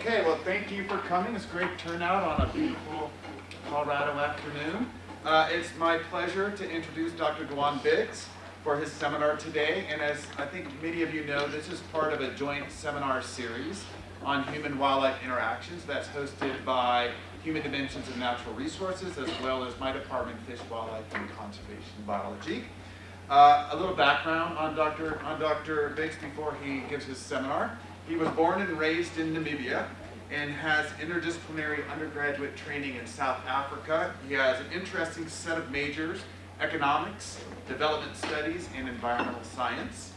Okay, well, thank you for coming. It's a great turnout on a beautiful Colorado afternoon. Uh, it's my pleasure to introduce Dr. Duan Biggs for his seminar today. And as I think many of you know, this is part of a joint seminar series on human-wildlife interactions that's hosted by Human Dimensions of Natural Resources as well as my department, Fish, Wildlife, and Conservation Biology. Uh, a little background on Dr. on Dr. Biggs before he gives his seminar. He was born and raised in Namibia and has interdisciplinary undergraduate training in South Africa. He has an interesting set of majors, economics, development studies, and environmental science.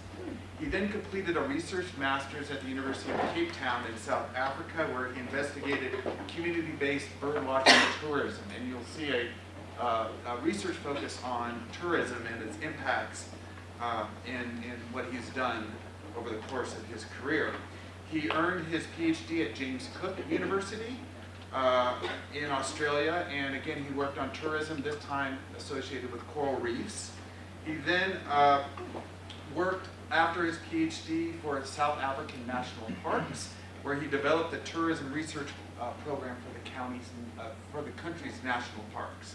He then completed a research master's at the University of Cape Town in South Africa where he investigated community-based bird watching tourism. And you'll see a uh, a research focus on tourism and its impacts uh, in, in what he's done over the course of his career. He earned his PhD at James Cook University uh, in Australia, and again, he worked on tourism, this time associated with coral reefs. He then uh, worked after his PhD for South African National Parks, where he developed the tourism research uh, program for the counties, uh, for the country's national parks.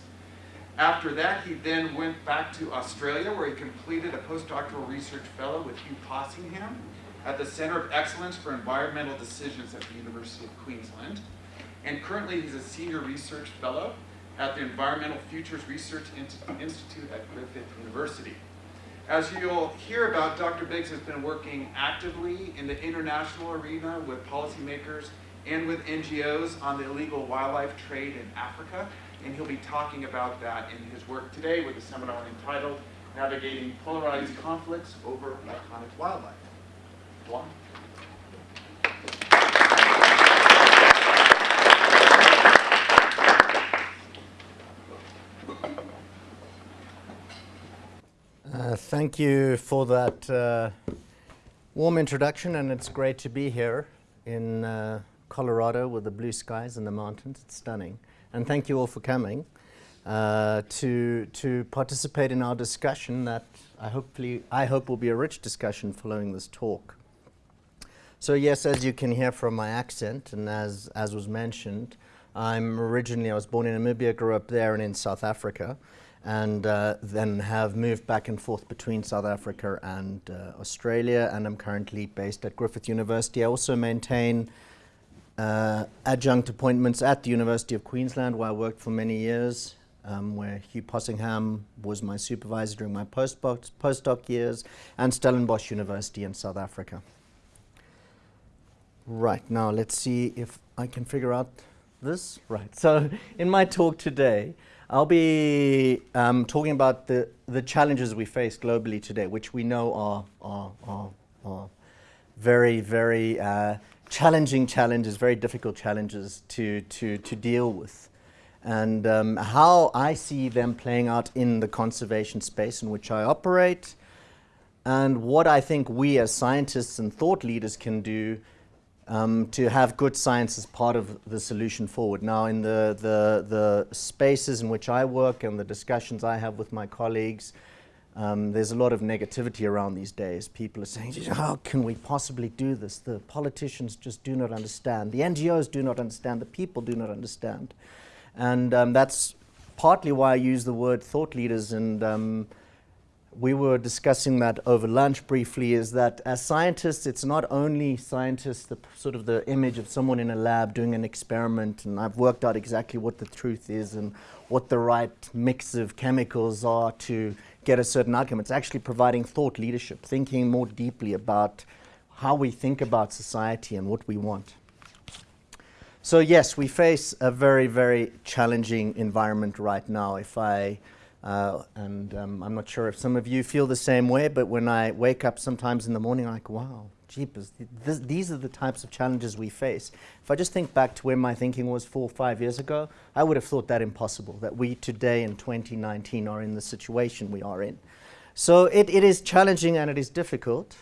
After that, he then went back to Australia where he completed a postdoctoral research fellow with Hugh Possingham at the Center of Excellence for Environmental Decisions at the University of Queensland. And currently he's a senior research fellow at the Environmental Futures Research Institute at Griffith University. As you'll hear about, Dr. Biggs has been working actively in the international arena with policymakers and with NGOs on the illegal wildlife trade in Africa and he'll be talking about that in his work today with a seminar entitled Navigating Polarized Conflicts Over Iconic Wildlife. Uh, thank you for that uh, warm introduction, and it's great to be here in uh, Colorado with the blue skies and the mountains. It's stunning and thank you all for coming uh, to, to participate in our discussion that I, hopefully, I hope will be a rich discussion following this talk. So yes, as you can hear from my accent, and as, as was mentioned, I'm originally, I was born in Namibia, grew up there and in South Africa, and uh, then have moved back and forth between South Africa and uh, Australia, and I'm currently based at Griffith University. I also maintain uh, adjunct appointments at the University of Queensland, where I worked for many years, um, where Hugh Possingham was my supervisor during my postdoc, postdoc years, and Stellenbosch University in South Africa. Right, now let's see if I can figure out this. Right, so in my talk today, I'll be um, talking about the, the challenges we face globally today, which we know are, are, are, are very, very uh, challenging challenges, very difficult challenges to, to, to deal with. And um, how I see them playing out in the conservation space in which I operate, and what I think we as scientists and thought leaders can do um, to have good science as part of the solution forward. Now, in the, the, the spaces in which I work and the discussions I have with my colleagues, um, there's a lot of negativity around these days. People are saying, how can we possibly do this? The politicians just do not understand. The NGOs do not understand. The people do not understand. And um, that's partly why I use the word thought leaders. And um, we were discussing that over lunch briefly, is that as scientists, it's not only scientists, the sort of the image of someone in a lab doing an experiment, and I've worked out exactly what the truth is and what the right mix of chemicals are to get a certain outcome. It's actually providing thought leadership, thinking more deeply about how we think about society and what we want. So yes, we face a very, very challenging environment right now. If I, uh, and um, I'm not sure if some of you feel the same way, but when I wake up sometimes in the morning, I'm like, wow, jeepers, th these are the types of challenges we face. If I just think back to where my thinking was four or five years ago, I would have thought that impossible, that we today in 2019 are in the situation we are in. So it, it is challenging and it is difficult.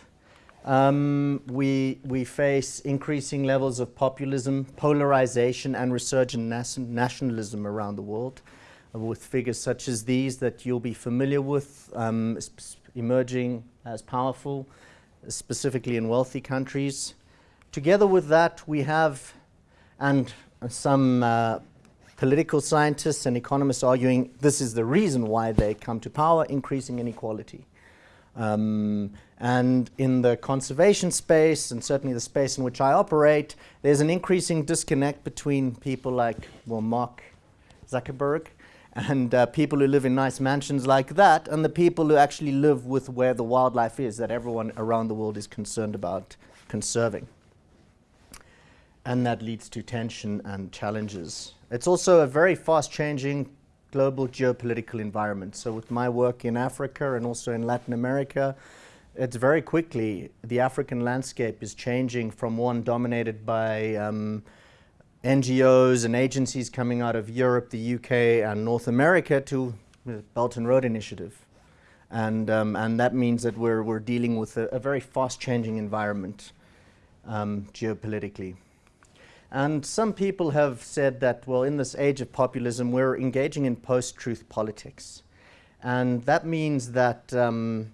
Um, we, we face increasing levels of populism, polarization and resurgent nationalism around the world with figures such as these that you'll be familiar with um, emerging as powerful specifically in wealthy countries. Together with that, we have and some uh, political scientists and economists arguing this is the reason why they come to power, increasing inequality. Um, and in the conservation space, and certainly the space in which I operate, there's an increasing disconnect between people like, well, Mark Zuckerberg and uh, people who live in nice mansions like that, and the people who actually live with where the wildlife is that everyone around the world is concerned about conserving. And that leads to tension and challenges. It's also a very fast changing global geopolitical environment. So, with my work in Africa and also in Latin America, it's very quickly the African landscape is changing from one dominated by um, NGOs and agencies coming out of Europe, the UK, and North America to the Belt and Road Initiative. And, um, and that means that we're, we're dealing with a, a very fast changing environment um, geopolitically. And some people have said that, well, in this age of populism, we're engaging in post truth politics. And that means that um,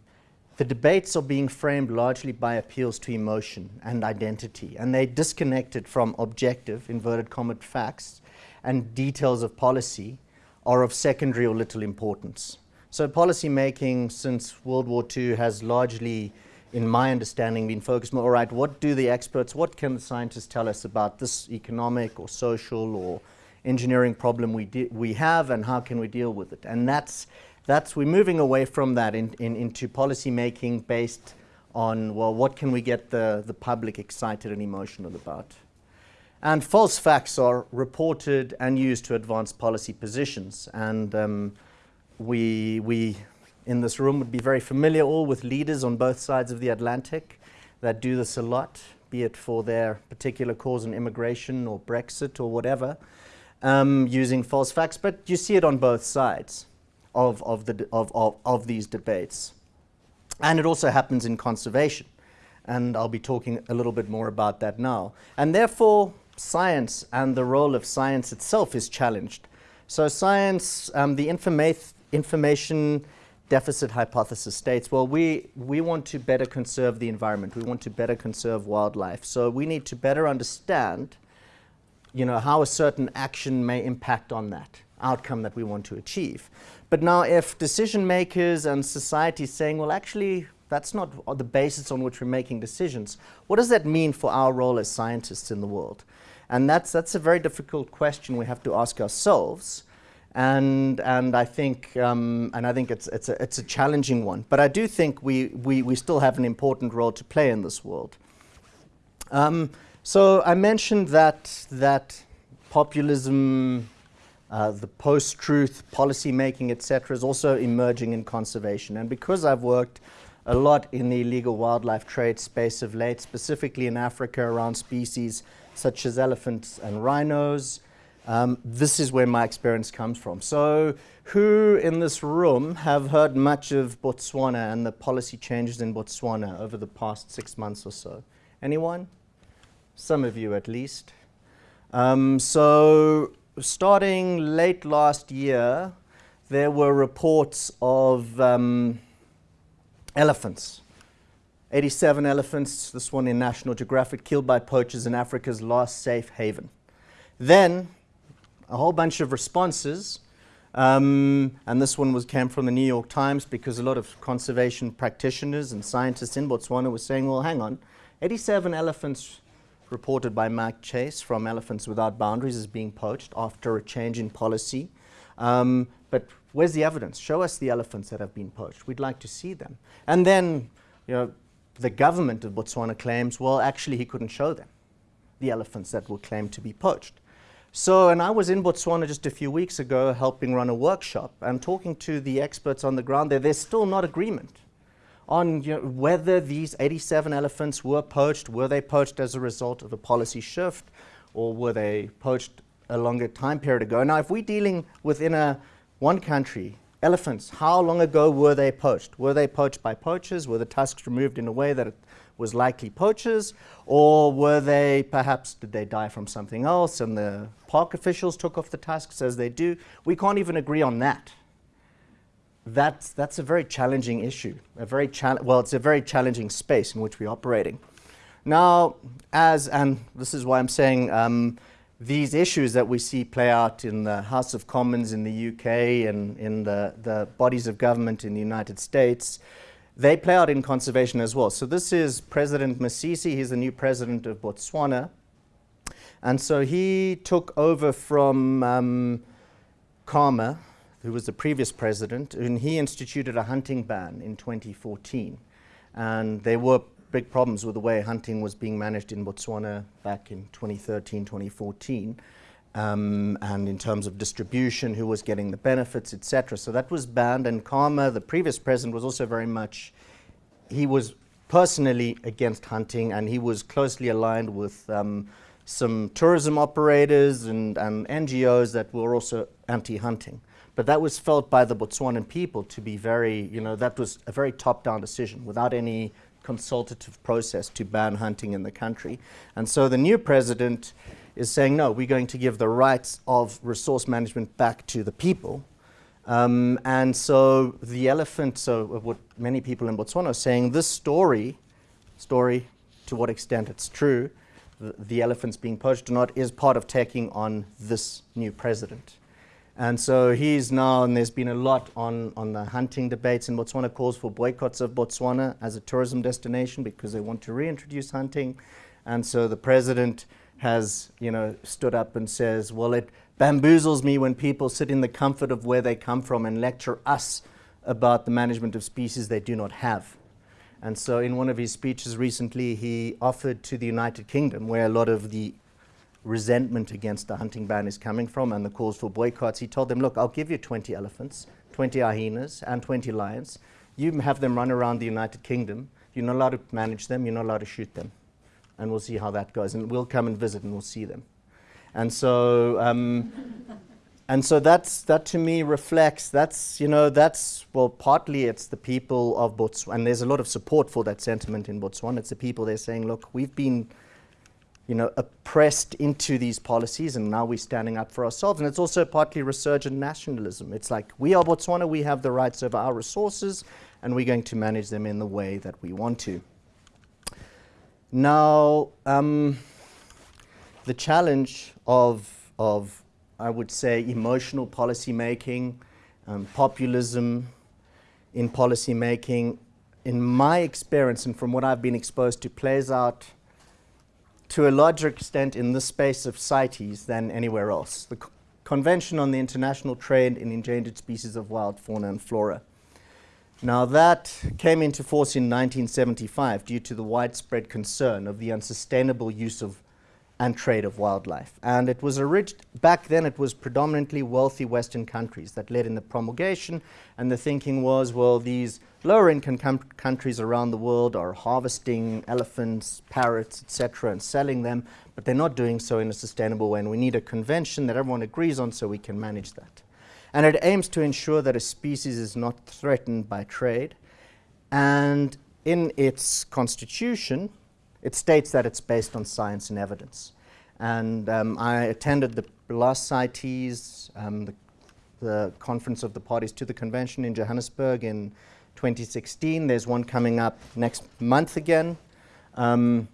the debates are being framed largely by appeals to emotion and identity, and they're disconnected from objective, inverted comma, facts and details of policy are of secondary or little importance. So, policy making since World War II has largely, in my understanding, been focused more all right, what do the experts, what can the scientists tell us about this economic or social or engineering problem we, we have, and how can we deal with it? And that's that's we're moving away from that in, in, into policy making based on well what can we get the, the public excited and emotional about? And false facts are reported and used to advance policy positions. And um, we we in this room would be very familiar all with leaders on both sides of the Atlantic that do this a lot be it for their particular cause on immigration or Brexit or whatever um, using false facts. But you see it on both sides of, of, the, of, of, of these debates. And it also happens in conservation. And I'll be talking a little bit more about that now. And therefore, science and the role of science itself is challenged. So, science, um, the informa- information deficit hypothesis states well, we, we want to better conserve the environment, we want to better conserve wildlife. So, we need to better understand you know, how a certain action may impact on that outcome that we want to achieve. But now if decision makers and society is saying, well, actually, that's not the basis on which we're making decisions, what does that mean for our role as scientists in the world? And that's, that's a very difficult question we have to ask ourselves. And, and I think, um, and I think it's, it's, a, it's a challenging one. But I do think we, we, we still have an important role to play in this world. Um, so I mentioned that, that populism uh, the post-truth policy making, etc., is also emerging in conservation. And because I've worked a lot in the illegal wildlife trade space of late, specifically in Africa around species such as elephants and rhinos, um, this is where my experience comes from. So, who in this room have heard much of Botswana and the policy changes in Botswana over the past six months or so? Anyone? Some of you at least. Um, so, starting late last year, there were reports of um, elephants. 87 elephants, this one in National Geographic, killed by poachers in Africa's last safe haven. Then, a whole bunch of responses, um, and this one was came from the New York Times because a lot of conservation practitioners and scientists in Botswana were saying, well, hang on, 87 elephants reported by Mike Chase from Elephants Without Boundaries as being poached after a change in policy. Um, but where's the evidence? Show us the elephants that have been poached. We'd like to see them. And then, you know, the government of Botswana claims, well, actually, he couldn't show them, the elephants that were claimed to be poached. So, and I was in Botswana just a few weeks ago helping run a workshop and talking to the experts on the ground there, there's still not agreement on you know, whether these 87 elephants were poached. Were they poached as a result of a policy shift, or were they poached a longer time period ago? Now, if we're dealing within a one country, elephants, how long ago were they poached? Were they poached by poachers? Were the tusks removed in a way that it was likely poachers? Or were they perhaps, did they die from something else and the park officials took off the tusks as they do? We can't even agree on that that's, that's a very challenging issue. A very well, it's a very challenging space in which we're operating. Now, as, and this is why I'm saying um, these issues that we see play out in the House of Commons in the UK and in the, the bodies of government in the United States, they play out in conservation as well. So this is President Masisi, he's the new president of Botswana. And so he took over from um, Khama, who was the previous president, and he instituted a hunting ban in 2014. And there were big problems with the way hunting was being managed in Botswana back in 2013, 2014. Um, and in terms of distribution, who was getting the benefits, etc. So that was banned. And Khama, the previous president, was also very much, he was personally against hunting and he was closely aligned with um, some tourism operators and, and NGOs that were also anti-hunting. But that was felt by the Botswanan people to be very, you know, that was a very top-down decision without any consultative process to ban hunting in the country. And so the new president is saying, no, we're going to give the rights of resource management back to the people. Um, and so the elephant, so what many people in Botswana are saying, this story, story to what extent it's true, the, the elephants being poached or not, is part of taking on this new president. And so he's now, and there's been a lot on, on the hunting debates in Botswana, calls for boycotts of Botswana as a tourism destination because they want to reintroduce hunting. And so the president has, you know, stood up and says, well, it bamboozles me when people sit in the comfort of where they come from and lecture us about the management of species they do not have. And so in one of his speeches recently, he offered to the United Kingdom, where a lot of the resentment against the hunting ban is coming from and the calls for boycotts, he told them, look, I'll give you 20 elephants, 20 hyenas, and 20 lions. You have them run around the United Kingdom. You're not allowed to manage them. You're not allowed to shoot them. And we'll see how that goes. And we'll come and visit and we'll see them. And so, um, and so that's, that to me reflects, that's, you know, that's, well, partly it's the people of Botswana, and there's a lot of support for that sentiment in Botswana. It's the people they're saying, look, we've been you know, oppressed into these policies, and now we're standing up for ourselves. And it's also partly resurgent nationalism. It's like, we are Botswana, we have the rights over our resources, and we're going to manage them in the way that we want to. Now, um, the challenge of, of, I would say, emotional policy making, um, populism in policy making, in my experience and from what I've been exposed to, plays out to a larger extent in this space of CITES than anywhere else. The Convention on the International Trade in Endangered Species of Wild Fauna and Flora. Now that came into force in 1975 due to the widespread concern of the unsustainable use of and trade of wildlife. And it was back then it was predominantly wealthy Western countries that led in the promulgation and the thinking was, well, these lower income countries around the world are harvesting elephants, parrots, etc. and selling them, but they're not doing so in a sustainable way and we need a convention that everyone agrees on so we can manage that. And it aims to ensure that a species is not threatened by trade and in its constitution, it states that it's based on science and evidence. And um, I attended the last CITES, um, the, the, conference of the parties to the convention in Johannesburg in 2016. There's one coming up next month again. Um,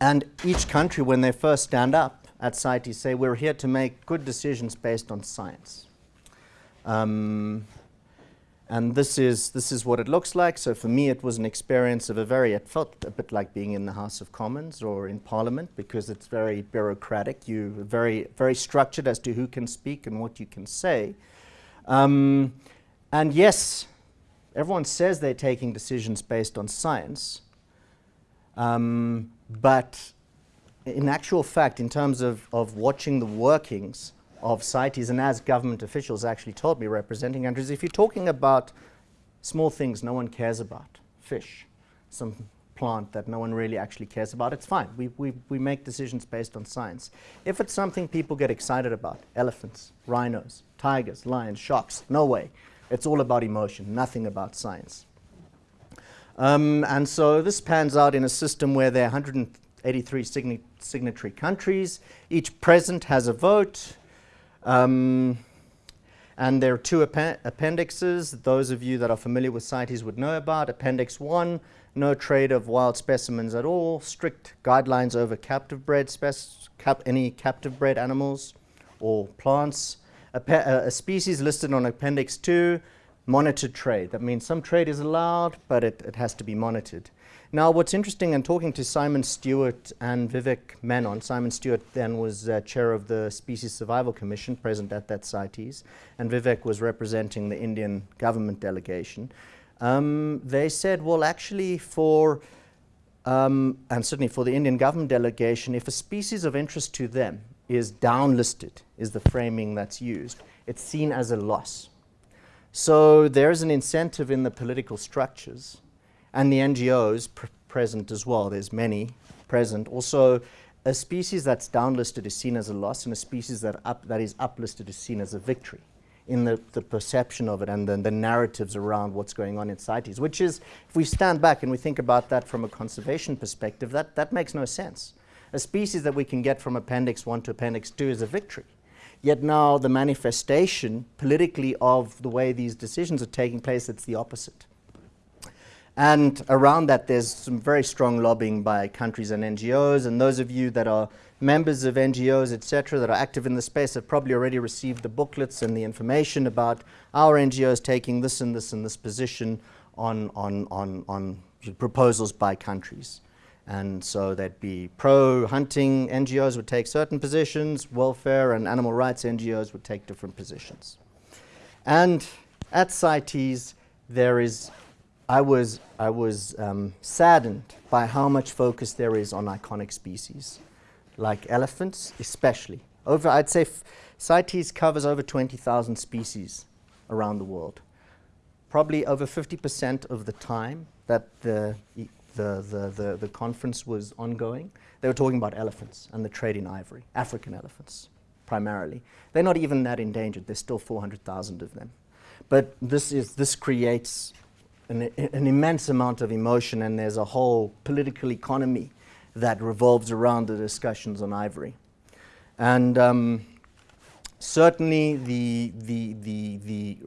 and each country, when they first stand up at CITES, say, we're here to make good decisions based on science. Um, and this is, this is what it looks like. So for me, it was an experience of a very, it felt a bit like being in the House of Commons or in Parliament because it's very bureaucratic. You're very, very structured as to who can speak and what you can say. Um, and yes, everyone says they're taking decisions based on science. Um, but in actual fact, in terms of, of watching the workings of CITES and as government officials actually told me representing countries, if you're talking about small things no one cares about, fish, some plant that no one really actually cares about, it's fine. We, we, we make decisions based on science. If it's something people get excited about, elephants, rhinos, tigers, lions, sharks, no way. It's all about emotion, nothing about science. Um, and so this pans out in a system where there are 183 sign signatory countries. Each president has a vote. Um, And there are two appen appendixes. Those of you that are familiar with CITES would know about. Appendix 1, no trade of wild specimens at all, strict guidelines over captive bred cap any captive bred animals or plants. A, a, species listed on Appendix 2, monitored trade. That means some trade is allowed, but it, it has to be monitored. Now, what's interesting in talking to Simon Stuart and Vivek Menon, Simon Stuart then was uh, chair of the Species Survival Commission, present at that CITES, and Vivek was representing the Indian government delegation. Um, they said, well, actually, for um, and certainly for the Indian government delegation, if a species of interest to them is downlisted, is the framing that's used, it's seen as a loss. So there's an incentive in the political structures and the NGOs pr present as well. There's many present. Also, a species that's downlisted is seen as a loss, and a species that, up, that is uplisted is seen as a victory in the, the perception of it and the, the narratives around what's going on in CITES, which is, if we stand back and we think about that from a conservation perspective, that, that makes no sense. A species that we can get from Appendix 1 to Appendix 2 is a victory. Yet now the manifestation politically of the way these decisions are taking place, it's the opposite. And around that, there's some very strong lobbying by countries and NGOs. And those of you that are members of NGOs, etc., that are active in the space have probably already received the booklets and the information about our NGOs taking this and this and this position on, on, on, on proposals by countries. And so there'd be pro-hunting NGOs would take certain positions, welfare and animal rights NGOs would take different positions. And at CITES, there is I was, I was um, saddened by how much focus there is on iconic species, like elephants especially. Over, I'd say CITES covers over 20,000 species around the world. Probably over 50% of the time that the, the, the, the, the conference was ongoing, they were talking about elephants and the trade in ivory, African elephants primarily. They're not even that endangered, there's still 400,000 of them. But this, is, this creates an, an immense amount of emotion and there's a whole political economy that revolves around the discussions on ivory. And um, certainly the, the, the, the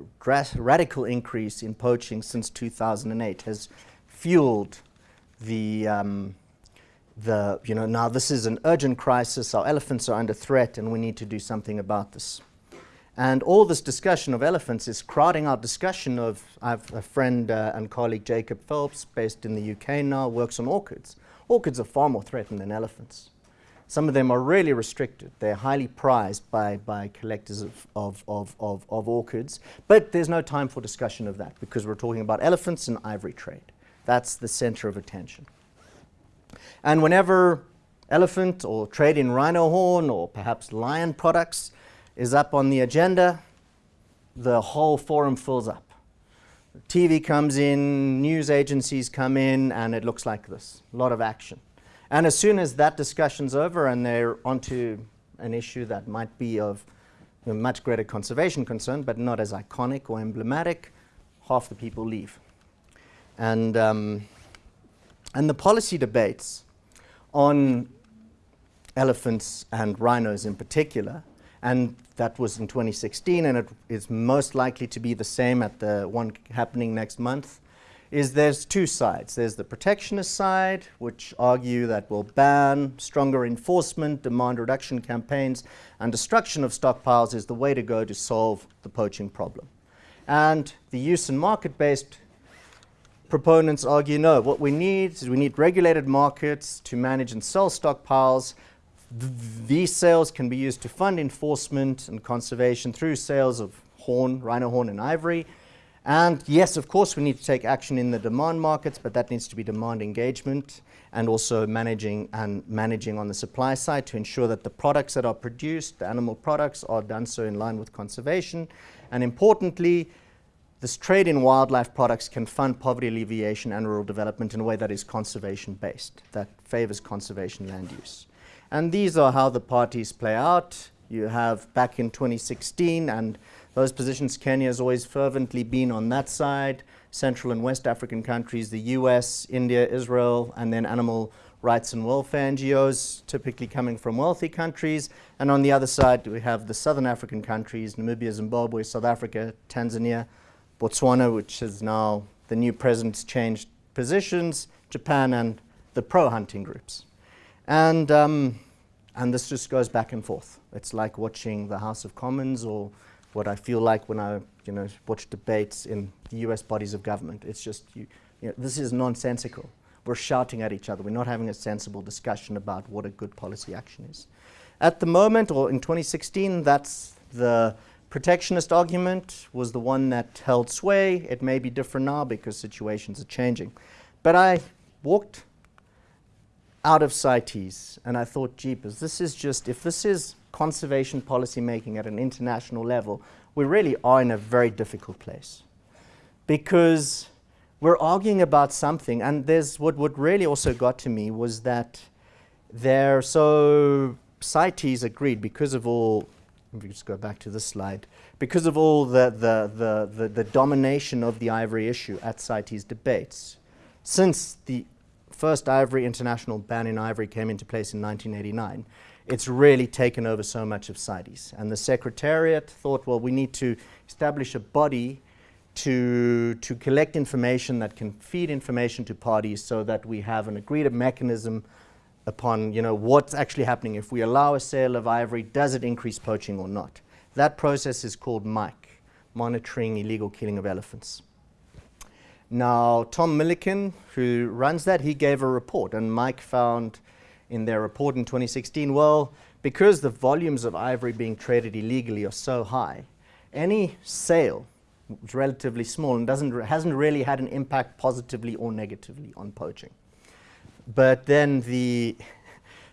radical increase in poaching since 2008 has fueled the, um, the, you know, now this is an urgent crisis, our elephants are under threat and we need to do something about this. And all this discussion of elephants is crowding out discussion of, I have a friend uh, and colleague, Jacob Phelps, based in the UK now, works on orchids. Orchids are far more threatened than elephants. Some of them are really restricted. They're highly prized by, by collectors of, of, of, of, of orchids. But there's no time for discussion of that because we're talking about elephants and ivory trade. That's the center of attention. And whenever elephant or trade in rhino horn or perhaps lion products is up on the agenda, the whole forum fills up. TV comes in, news agencies come in, and it looks like this, a lot of action. And as soon as that discussion's over and they're onto an issue that might be of much greater conservation concern, but not as iconic or emblematic, half the people leave. And, um, and the policy debates on elephants and rhinos in particular and that was in 2016 and it is most likely to be the same at the one happening next month is there's two sides. There's the protectionist side, which argue that will ban, stronger enforcement, demand reduction campaigns, and destruction of stockpiles is the way to go to solve the poaching problem. And the use and market-based proponents argue, no, what we need is we need regulated markets to manage and sell stockpiles these sales can be used to fund enforcement and conservation through sales of horn, rhino horn and ivory. And yes, of course, we need to take action in the demand markets, but that needs to be demand engagement and also managing and managing on the supply side to ensure that the products that are produced, the animal products, are done so in line with conservation. And importantly, this trade in wildlife products can fund poverty alleviation and rural development in a way that is conservation based, that favors conservation land use. And these are how the parties play out. You have back in 2016, and those positions, Kenya has always fervently been on that side. Central and West African countries, the US, India, Israel, and then animal rights and welfare NGOs, typically coming from wealthy countries. And on the other side, we have the southern African countries Namibia, Zimbabwe, South Africa, Tanzania, Botswana, which is now the new president's changed positions, Japan, and the pro hunting groups. And, um, and this just goes back and forth. It's like watching the House of Commons or what I feel like when I you know, watch debates in the US bodies of government. It's just, you, you know, this is nonsensical. We're shouting at each other. We're not having a sensible discussion about what a good policy action is. At the moment, or in 2016, that's the protectionist argument was the one that held sway. It may be different now because situations are changing. But I walked out of CITES and I thought, jeepers, this is just, if this is conservation policy making at an international level, we really are in a very difficult place. Because we're arguing about something, and there's what, what really also got to me was that there, so CITES agreed because of all, let me just go back to this slide, because of all the, the, the, the, the domination of the ivory issue at CITES debates, since the first ivory international ban in ivory came into place in 1989, it's really taken over so much of CITES. And the Secretariat thought, well, we need to establish a body to, to collect information that can feed information to parties so that we have an agreed mechanism upon you know, what's actually happening. If we allow a sale of ivory, does it increase poaching or not? That process is called MIKE, Monitoring Illegal Killing of Elephants. Now, Tom Milliken, who runs that, he gave a report, and MIKE found in their report in 2016, well, because the volumes of ivory being traded illegally are so high, any sale is relatively small and doesn't, hasn't really had an impact positively or negatively on poaching. But then the,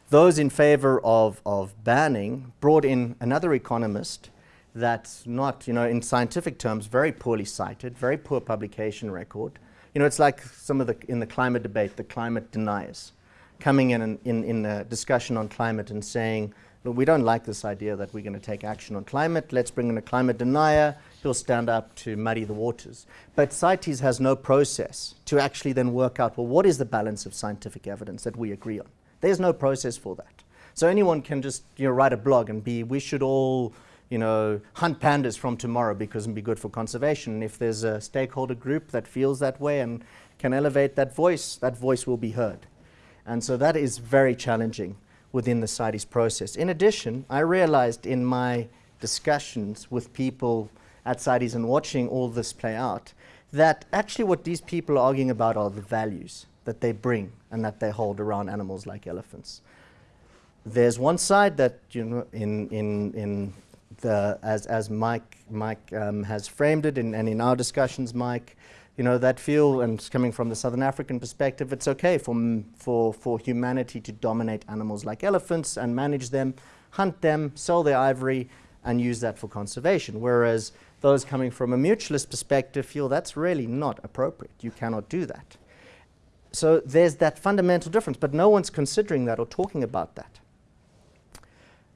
those in favor of, of banning brought in another economist that's not, you know, in scientific terms, very poorly cited, very poor publication record. You know, it's like some of the, in the climate debate, the climate deniers coming in, in, in a discussion on climate and saying, Look, we don't like this idea that we're going to take action on climate. Let's bring in a climate denier. He'll stand up to muddy the waters. But CITES has no process to actually then work out, well, what is the balance of scientific evidence that we agree on? There's no process for that. So anyone can just you know, write a blog and be, we should all you know, hunt pandas from tomorrow because it'd be good for conservation. And if there's a stakeholder group that feels that way and can elevate that voice, that voice will be heard. And so that is very challenging within the CITES process. In addition, I realized in my discussions with people at CITES and watching all this play out, that actually what these people are arguing about are the values that they bring and that they hold around animals like elephants. There's one side that, you know, in, in, in the, as, as Mike, Mike um, has framed it, and in our discussions, Mike, you know, that feel, and coming from the Southern African perspective, it's okay for, for, for humanity to dominate animals like elephants and manage them, hunt them, sell their ivory, and use that for conservation. Whereas those coming from a mutualist perspective feel that's really not appropriate. You cannot do that. So there's that fundamental difference, but no one's considering that or talking about that.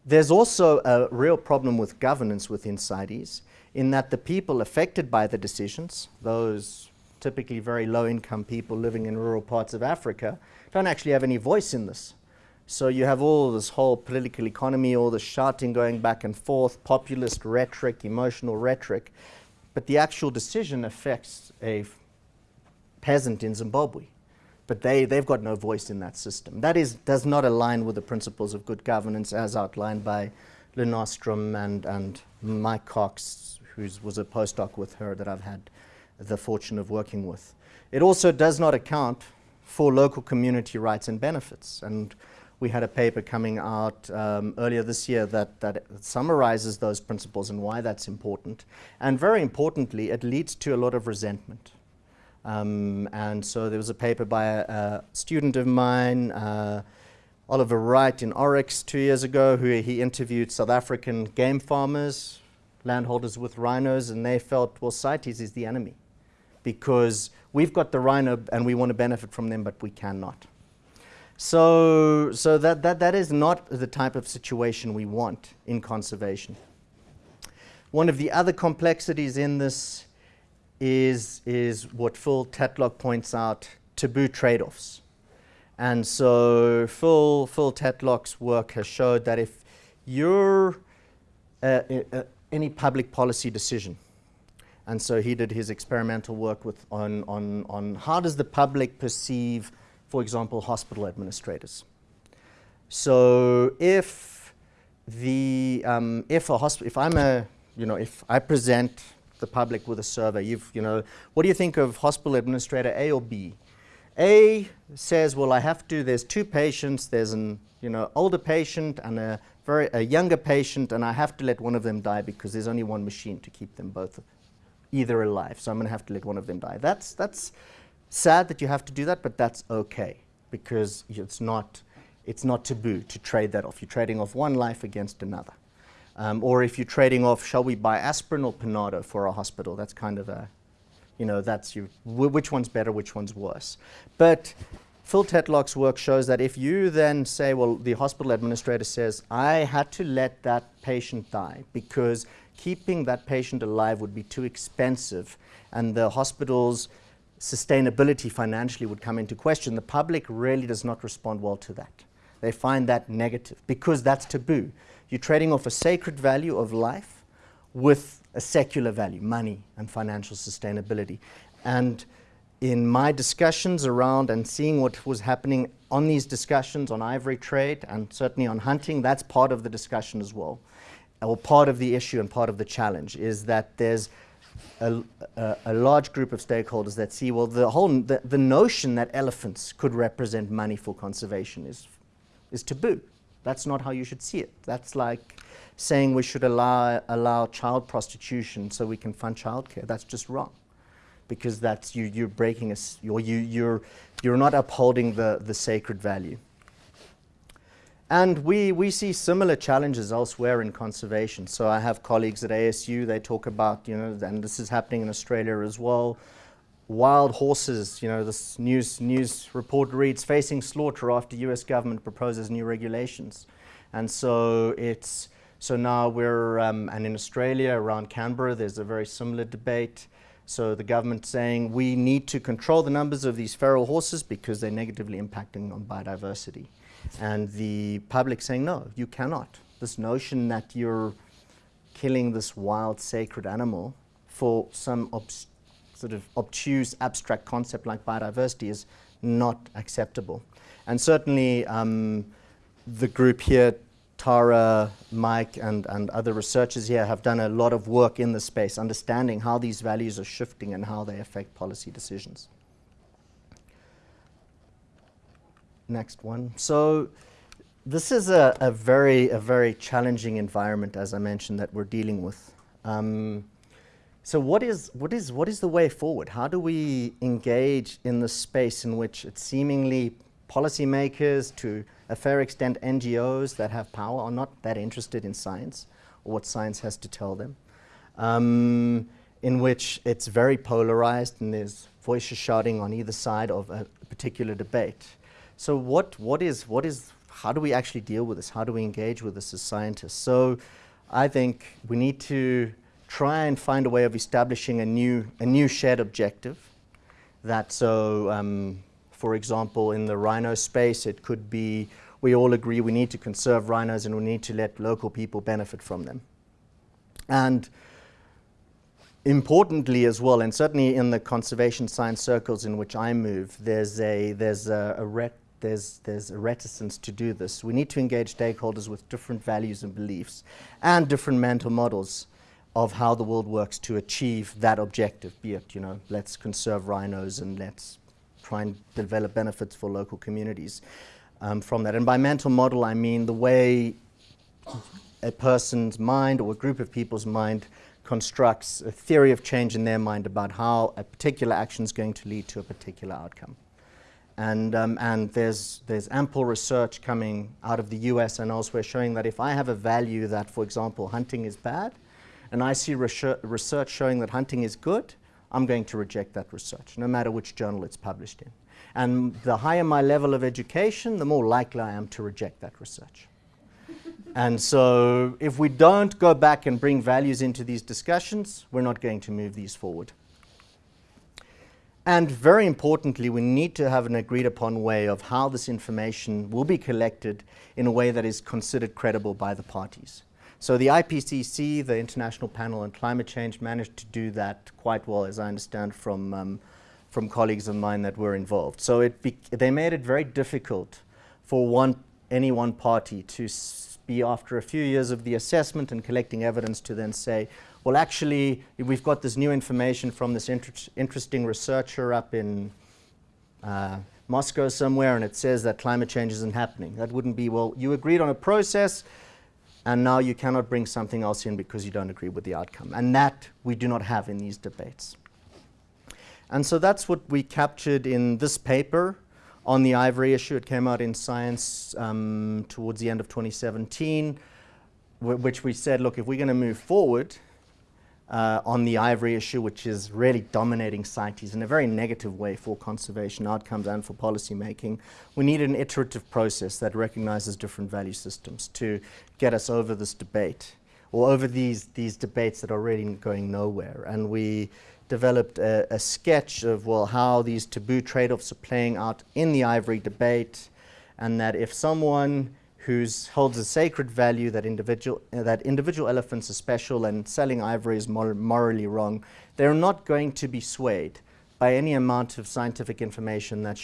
There's also a real problem with governance within CITES in that the people affected by the decisions, those typically very low income people living in rural parts of Africa, don't actually have any voice in this. So you have all this whole political economy, all the shouting going back and forth, populist rhetoric, emotional rhetoric, but the actual decision affects a peasant in Zimbabwe. But they, they've got no voice in that system. That is, does not align with the principles of good governance as outlined by Lynn Ostrom and, and Mike Cox, who was a postdoc with her that I've had the fortune of working with. It also does not account for local community rights and benefits. And we had a paper coming out um, earlier this year that, that summarizes those principles and why that's important. And very importantly, it leads to a lot of resentment. Um, and so there was a paper by a, a student of mine, uh, Oliver Wright in Oryx two years ago, who he interviewed South African game farmers, landholders with rhinos, and they felt, well, CITES is the enemy because we've got the rhino and we want to benefit from them, but we cannot. So, so that, that, that is not the type of situation we want in conservation. One of the other complexities in this is, is what Phil Tetlock points out, taboo trade-offs. And so Phil, Phil Tetlock's work has showed that if you're uh, uh, any public policy decision, and so he did his experimental work with on, on, on how does the public perceive, for example, hospital administrators. So if the um, if a hospital, if I'm a you know if I present the public with a survey, you've you know what do you think of hospital administrator A or B? A says, well, I have to. There's two patients. There's an you know older patient and a very a younger patient, and I have to let one of them die because there's only one machine to keep them both either alive. So I'm going to have to let one of them die. That's that's sad that you have to do that, but that's okay because it's not it's not taboo to trade that off. You're trading off one life against another. Um, or if you're trading off, shall we buy aspirin or Panado for our hospital? That's kind of a, you know, that's you, which one's better, which one's worse. But Phil Tetlock's work shows that if you then say, well, the hospital administrator says, I had to let that patient die because keeping that patient alive would be too expensive and the hospital's sustainability financially would come into question, the public really does not respond well to that. They find that negative because that's taboo. You're trading off a sacred value of life with a secular value, money and financial sustainability. And in my discussions around and seeing what was happening on these discussions on ivory trade and certainly on hunting, that's part of the discussion as well. Or part of the issue and part of the challenge is that there's a, a, a, large group of stakeholders that see, well, the whole, the, the notion that elephants could represent money for conservation is, is taboo. That's not how you should see it. That's like saying we should allow, allow child prostitution so we can fund childcare. That's just wrong because that's you, you're breaking or you, you're, you're not upholding the, the sacred value. And we, we see similar challenges elsewhere in conservation. So I have colleagues at ASU, they talk about, you know, and this is happening in Australia as well, wild horses, you know, this news, news report reads, facing slaughter after US government proposes new regulations. And so it's, so now we're, um, and in Australia, around Canberra, there's a very similar debate. So the government saying we need to control the numbers of these feral horses because they're negatively impacting on biodiversity. And the public saying, no, you cannot. This notion that you're killing this wild sacred animal for some sort of obtuse abstract concept like biodiversity is not acceptable. And certainly um, the group here, Tara, Mike, and, and other researchers here have done a lot of work in this space, understanding how these values are shifting and how they affect policy decisions. next one. So this is a, a, very, a very challenging environment, as I mentioned, that we're dealing with. Um, so what is, what, is, what is the way forward? How do we engage in the space in which it's seemingly policymakers, to a fair extent NGOs that have power, are not that interested in science or what science has to tell them? Um, in which it's very polarized and there's voices shouting on either side of a particular debate. So what, what is, what is, how do we actually deal with this? How do we engage with this as scientists? So I think we need to try and find a way of establishing a new, a new shared objective that so, um, for example, in the rhino space, it could be we all agree we need to conserve rhinos and we need to let local people benefit from them. And importantly as well, and certainly in the conservation science circles in which I move, there's a, there's a, a there's, there's a reticence to do this. We need to engage stakeholders with different values and beliefs and different mental models of how the world works to achieve that objective, be it, you know, let's conserve rhinos and let's try and develop benefits for local communities um, from that. And by mental model, I mean the way a person's mind or a group of people's mind constructs a theory of change in their mind about how a particular action is going to lead to a particular outcome. And, um, and there's, there's ample research coming out of the US and elsewhere showing that if I have a value that, for example, hunting is bad, and I see research showing that hunting is good, I'm going to reject that research, no matter which journal it's published in. And the higher my level of education, the more likely I am to reject that research. and so if we don't go back and bring values into these discussions, we're not going to move these forward. And very importantly, we need to have an agreed upon way of how this information will be collected in a way that is considered credible by the parties. So the IPCC, the International Panel on Climate Change, managed to do that quite well, as I understand from, um, from colleagues of mine that were involved. So it they made it very difficult for one, any one party to be after a few years of the assessment and collecting evidence to then say, well, actually, we've got this new information from this inter interesting researcher up in uh, Moscow somewhere, and it says that climate change isn't happening. That wouldn't be, well, you agreed on a process, and now you cannot bring something else in because you don't agree with the outcome. And that we do not have in these debates. And so that's what we captured in this paper on the ivory issue. It came out in Science um, towards the end of 2017, which we said, look, if we're going to move forward, uh, on the ivory issue, which is really dominating CITES in a very negative way for conservation outcomes and for policy making. We need an iterative process that recognizes different value systems to get us over this debate or over these, these debates that are really going nowhere. And we developed a, a sketch of, well, how these taboo trade-offs are playing out in the ivory debate and that if someone who holds a sacred value that individual, uh, that individual elephants are special and selling ivory is mor morally wrong, they're not going to be swayed by any amount of scientific information that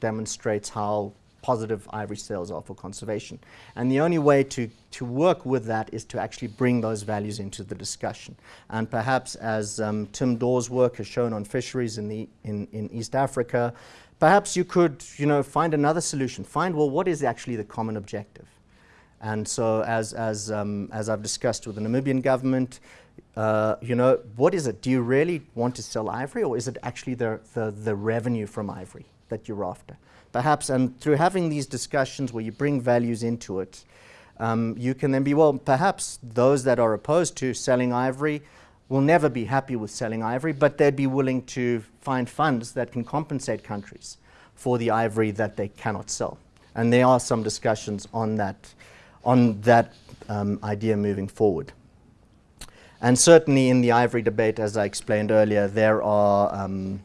demonstrates how positive ivory sales are for conservation. And the only way to, to work with that is to actually bring those values into the discussion. And perhaps as um, Tim Daw's work has shown on fisheries in, the, in, in East Africa, Perhaps you could, you know, find another solution. Find, well, what is actually the common objective? And so as, as, um, as I've discussed with the Namibian government, uh, you know, what is it? Do you really want to sell ivory or is it actually the, the, the revenue from ivory that you're after? Perhaps, and through having these discussions where you bring values into it, um, you can then be, well, perhaps those that are opposed to selling ivory will never be happy with selling ivory, but they'd be willing to find funds that can compensate countries for the ivory that they cannot sell. And there are some discussions on that, on that um, idea moving forward. And certainly in the ivory debate, as I explained earlier, there are um,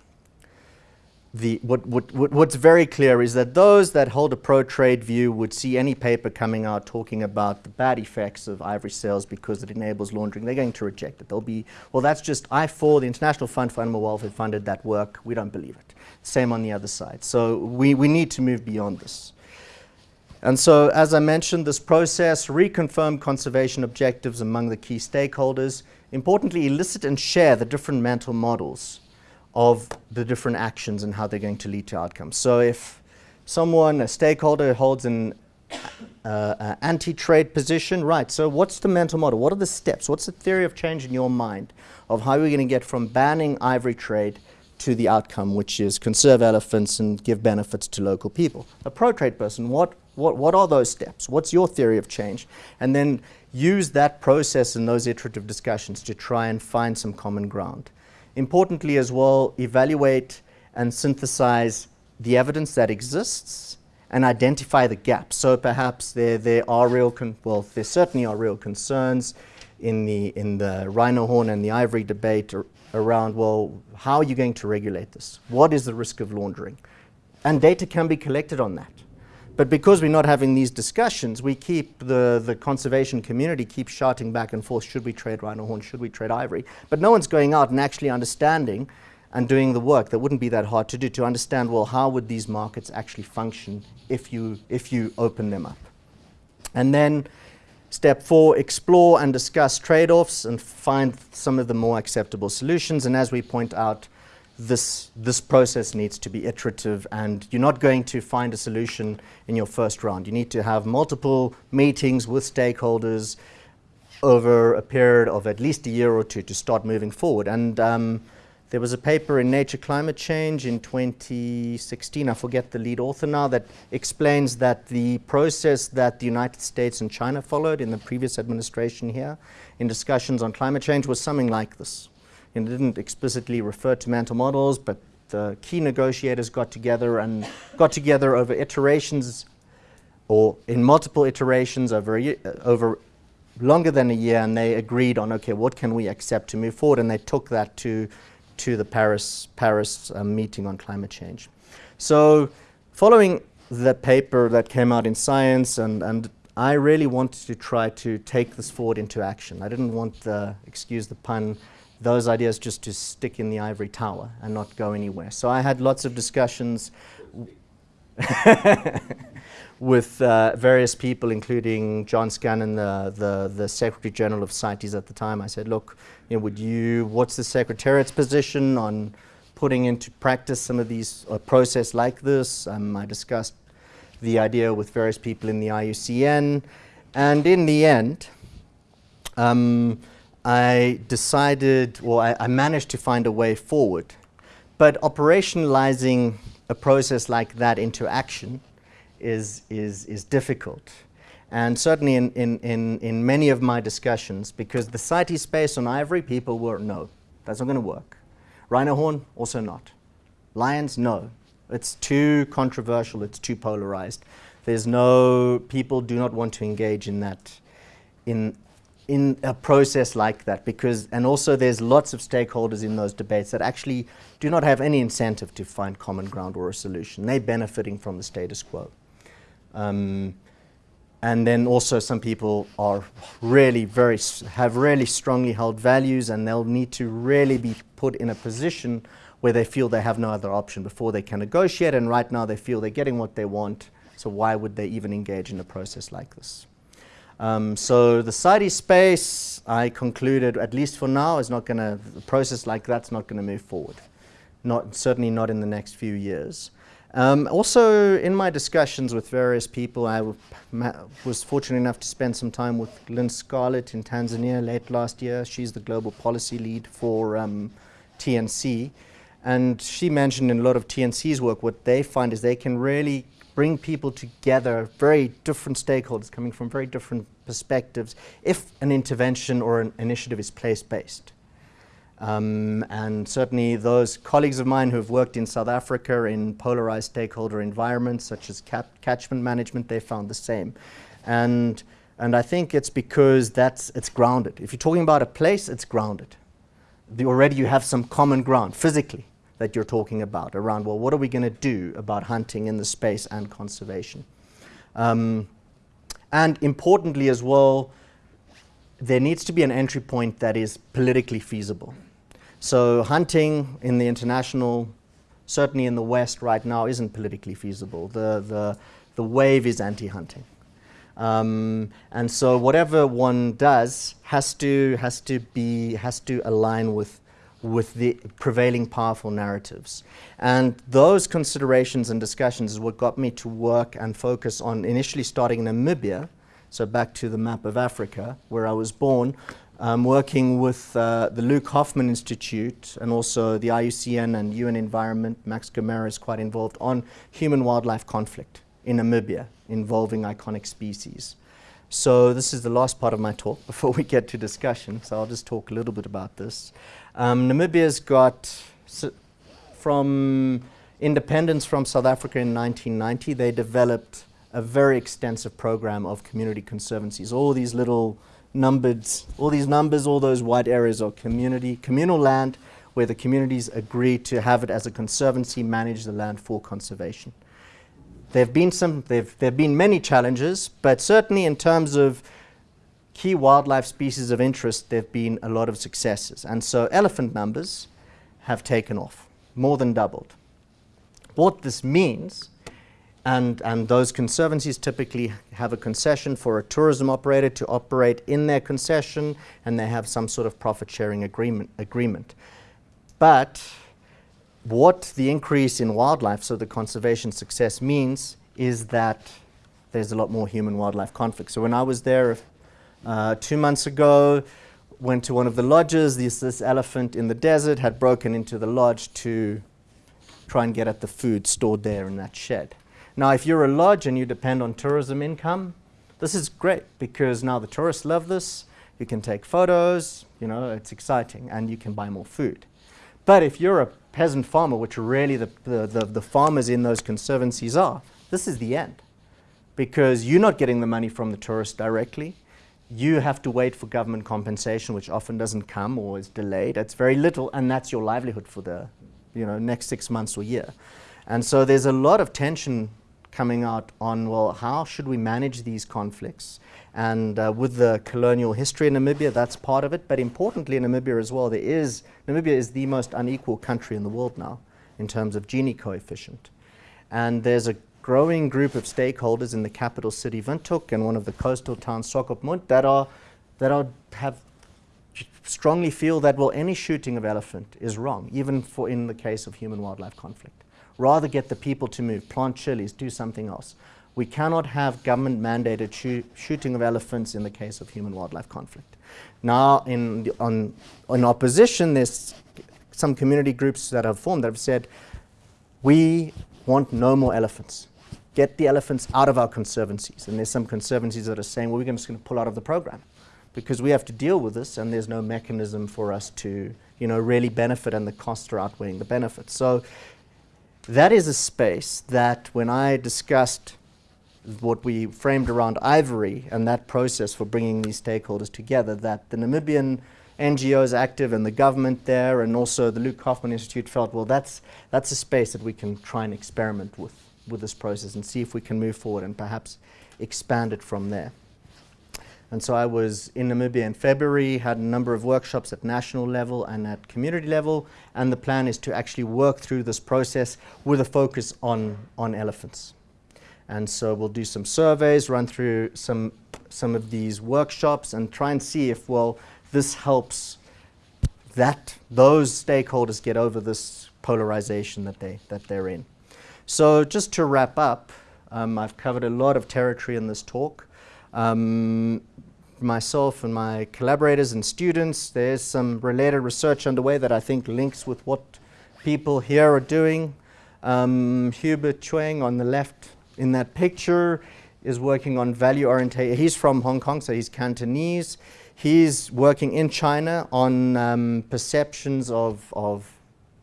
the, what, what, what's very clear is that those that hold a pro-trade view would see any paper coming out talking about the bad effects of ivory sales because it enables laundering. They're going to reject it. They'll be, well, that's just IFAW, the International Fund for Animal Welfare funded that work. We don't believe it. Same on the other side. So we, we need to move beyond this. And so, as I mentioned, this process reconfirmed conservation objectives among the key stakeholders. Importantly, elicit and share the different mental models of the different actions and how they're going to lead to outcomes. So if someone, a stakeholder, holds an uh, anti-trade position, right, so what's the mental model? What are the steps? What's the theory of change in your mind of how we're going to get from banning ivory trade to the outcome, which is conserve elephants and give benefits to local people? A pro-trade person, what, what, what are those steps? What's your theory of change? And then use that process and those iterative discussions to try and find some common ground. Importantly as well, evaluate and synthesize the evidence that exists and identify the gaps. So perhaps there, there are real, well, there certainly are real concerns in the, in the rhino horn and the ivory debate around, well, how are you going to regulate this? What is the risk of laundering? And data can be collected on that. But because we're not having these discussions, we keep the, the conservation community keeps shouting back and forth, should we trade rhino horn, should we trade ivory? But no one's going out and actually understanding and doing the work that wouldn't be that hard to do to understand, well, how would these markets actually function if you, if you open them up? And then step four, explore and discuss trade-offs and find some of the more acceptable solutions. And as we point out, this, this process needs to be iterative and you're not going to find a solution in your first round. You need to have multiple meetings with stakeholders over a period of at least a year or two to start moving forward. And um, there was a paper in Nature Climate Change in 2016, I forget the lead author now, that explains that the process that the United States and China followed in the previous administration here in discussions on climate change was something like this it didn't explicitly refer to mental models, but the key negotiators got together and got together over iterations or in multiple iterations over, year, uh, over longer than a year and they agreed on, okay, what can we accept to move forward? And they took that to to the Paris, Paris um, meeting on climate change. So following the paper that came out in Science and, and I really wanted to try to take this forward into action. I didn't want the, excuse the pun, those ideas just to stick in the ivory tower and not go anywhere. So I had lots of discussions with uh, various people, including John Scanlon, the, the, the, Secretary General of CITES at the time. I said, look, you know, would you, what's the Secretariat's position on putting into practice some of these, a process like this? Um, I discussed the idea with various people in the IUCN. And in the end, um, I decided, well, I, I managed to find a way forward. But operationalizing a process like that into action is, is, is difficult. And certainly in, in, in, in many of my discussions, because the CITES space on ivory, people were, no, that's not going to work. Rhino horn, also not. Lions, no. It's too controversial, it's too polarized. There's no, people do not want to engage in that, in, in a process like that because, and also there's lots of stakeholders in those debates that actually do not have any incentive to find common ground or a solution. They're benefiting from the status quo. Um, and then also some people are really very, have really strongly held values and they'll need to really be put in a position where they feel they have no other option before they can negotiate. And right now they feel they're getting what they want. So why would they even engage in a process like this? Um, so the CITES space, I concluded, at least for now, is not going to, a process like that's not going to move forward. Not, certainly not in the next few years. Um, also, in my discussions with various people, I was fortunate enough to spend some time with Lynn Scarlett in Tanzania late last year. She's the global policy lead for um, TNC. And she mentioned in a lot of TNC's work, what they find is they can really bring people together, very different stakeholders coming from very different perspectives, if an intervention or an initiative is place-based. Um, and certainly those colleagues of mine who have worked in South Africa in polarized stakeholder environments such as catchment management, they found the same. And, and I think it's because that's, it's grounded. If you're talking about a place, it's grounded the, already you have some common ground physically that you're talking about around, well, what are we going to do about hunting in the space and conservation? Um, and importantly as well, there needs to be an entry point that is politically feasible. So hunting in the international, certainly in the West right now, isn't politically feasible. The, the, the wave is anti-hunting. Um, and so whatever one does has to, has to be, has to align with, with the prevailing powerful narratives. And those considerations and discussions is what got me to work and focus on initially starting in Namibia, so back to the map of Africa, where I was born, um, working with uh, the Luc Hoffmann Institute and also the IUCN and UN Environment, Max Gomera is quite involved on human-wildlife conflict in Namibia involving iconic species. So this is the last part of my talk before we get to discussion, so I'll just talk a little bit about this. Um, Namibia's got, from independence from South Africa in 1990, they developed a very extensive program of community conservancies. All these little numbered, all these numbers, all those white areas are community, communal land where the communities agree to have it as a conservancy, manage the land for conservation. There have been some, there have been many challenges, but certainly in terms of key wildlife species of interest, there have been a lot of successes. And so elephant numbers have taken off, more than doubled. What this means, and, and those conservancies typically have a concession for a tourism operator to operate in their concession, and they have some sort of profit sharing agreement. agreement. But what the increase in wildlife, so the conservation success means, is that there's a lot more human-wildlife conflict. So when I was there uh, two months ago, went to one of the lodges, this, this elephant in the desert had broken into the lodge to try and get at the food stored there in that shed. Now, if you're a lodge and you depend on tourism income, this is great because now the tourists love this. You can take photos, you know, it's exciting, and you can buy more food. But if you're a peasant farmer, which really the, the, the, the farmers in those conservancies are, this is the end. Because you're not getting the money from the tourists directly. You have to wait for government compensation, which often doesn't come or is delayed. It's very little, and that's your livelihood for the you know, next six months or year. And so there's a lot of tension coming out on, well, how should we manage these conflicts? And uh, with the colonial history in Namibia, that's part of it. But importantly, in Namibia as well, there is, Namibia is the most unequal country in the world now in terms of Gini coefficient. And there's a growing group of stakeholders in the capital city, Windhoek, and one of the coastal towns, Swakopmund, that are, that are, have strongly feel that, well, any shooting of elephant is wrong, even for in the case of human-wildlife conflict. Rather get the people to move, plant chilies, do something else. We cannot have government mandated shoo shooting of elephants in the case of human wildlife conflict. Now, in, the, on, in opposition, there's some community groups that have formed that have said, we want no more elephants. Get the elephants out of our conservancies. And there's some conservancies that are saying, well, we're just going to pull out of the program because we have to deal with this and there's no mechanism for us to, you know, really benefit and the costs are outweighing the benefits. So that is a space that when I discussed what we framed around ivory and that process for bringing these stakeholders together, that the Namibian NGOs active and the government there and also the Luc Hoffmann Institute felt, well, that's, that's a space that we can try and experiment with, with this process and see if we can move forward and perhaps expand it from there. And so I was in Namibia in February, had a number of workshops at national level and at community level, and the plan is to actually work through this process with a focus on, on elephants. And so we'll do some surveys, run through some, some of these workshops and try and see if, well, this helps that, those stakeholders get over this polarization that, they, that they're in. So just to wrap up, um, I've covered a lot of territory in this talk. Um, myself and my collaborators and students, there's some related research underway that I think links with what people here are doing. Um, Hubert Cheung on the left in that picture is working on value orientation. He's from Hong Kong, so he's Cantonese. He's working in China on um, perceptions of, of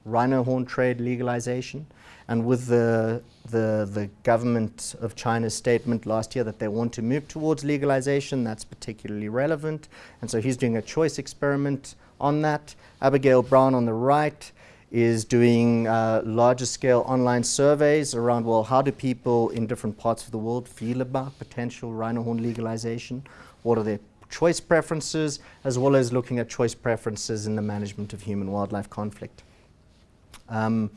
rhino horn trade legalization. And with the, the, the government of China's statement last year that they want to move towards legalization, that's particularly relevant. And so he's doing a choice experiment on that. Abigail Brown on the right is doing uh, larger scale online surveys around, well, how do people in different parts of the world feel about potential rhino horn legalization? What are their choice preferences, as well as looking at choice preferences in the management of human-wildlife conflict. Um,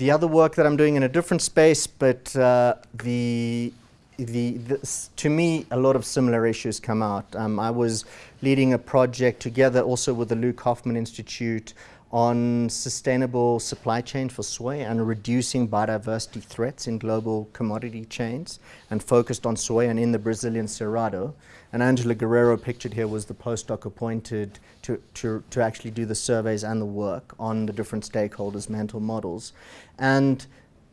the other work that I'm doing in a different space, but uh, the, the, the, to me, a lot of similar issues come out. Um, I was leading a project together also with the Luc Hoffmann Institute on sustainable supply chain for soy and reducing biodiversity threats in global commodity chains and focused on soy and in the Brazilian Cerrado. And Angela Guerrero pictured here was the postdoc appointed to, to, to actually do the surveys and the work on the different stakeholders' mental models. And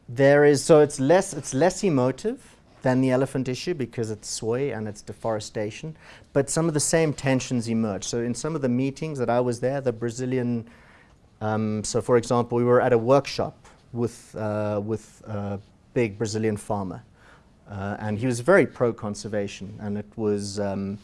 there is, so it's less, it's less emotive than the elephant issue because it's soy and it's deforestation, but some of the same tensions emerge. So in some of the meetings that I was there, the Brazilian um, so for example, we were at a workshop with, uh, with a big Brazilian farmer. Uh, and he was very pro-conservation. And it was, um,